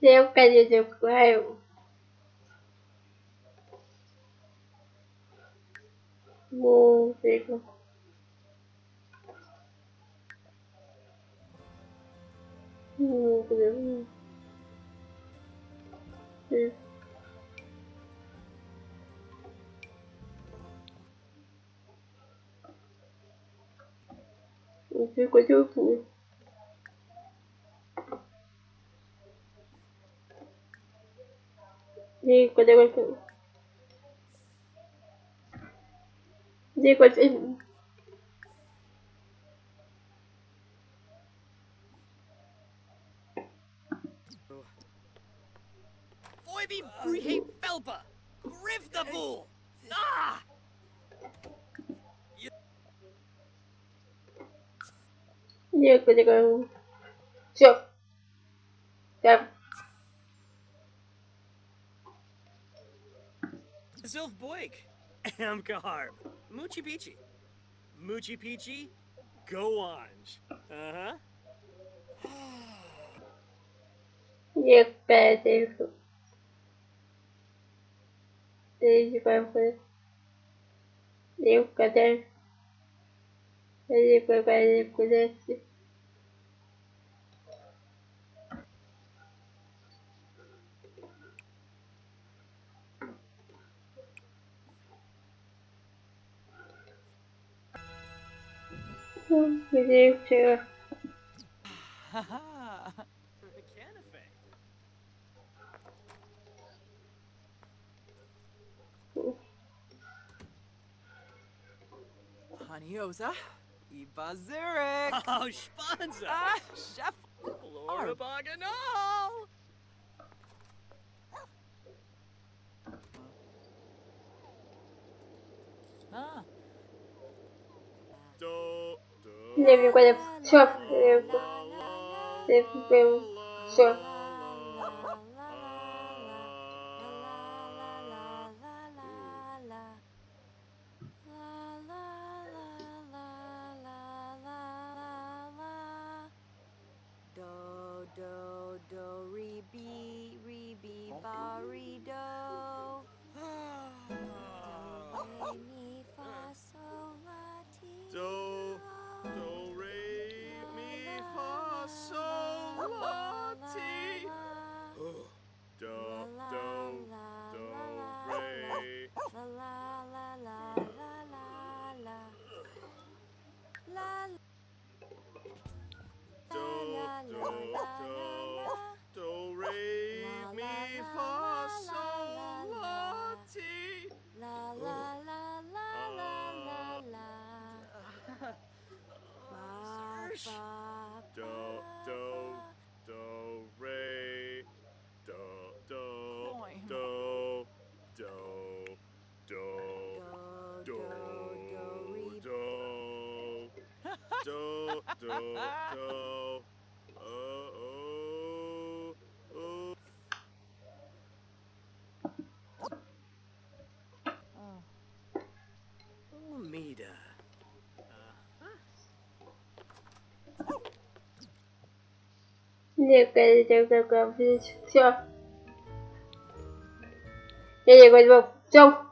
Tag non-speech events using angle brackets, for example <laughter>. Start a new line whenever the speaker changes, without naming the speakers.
Eu quero dizer que eu música. Música. Não sei quanto eu fui. Di quando eu Di quando eu
Foibi Brihe Felpa! Griff the bull! Ah!
Di quando eu Siap. Siap.
Zilf Boyk, <laughs> Amkaharb, Moochie Peachy. Moochie Peachy, go on. Uh huh.
Niech będzie. Desde vai foi. Eu cadê? Ele foi para ele pudesse. Believe to.
Haha. Canafe.
Honeyosa, Ibazurek.
Oh, Spanza!
Ah, Chef.
Flora Baganal!
Ah,
Do, do,
Nie wiem, kiedy siop. Nie wiem, siop.
Do, do, do, re, be, re, be, ba, re, do. <sighs> do,
do, do, re, mi, fa, sol, la, ti.
La la la la la la la. Ba, ba,
Do, do, do, re. Do, do, do, do, do.
Do,
Do,
do, do,
do, do,
Alameda. Все. Я не говорю, в чем?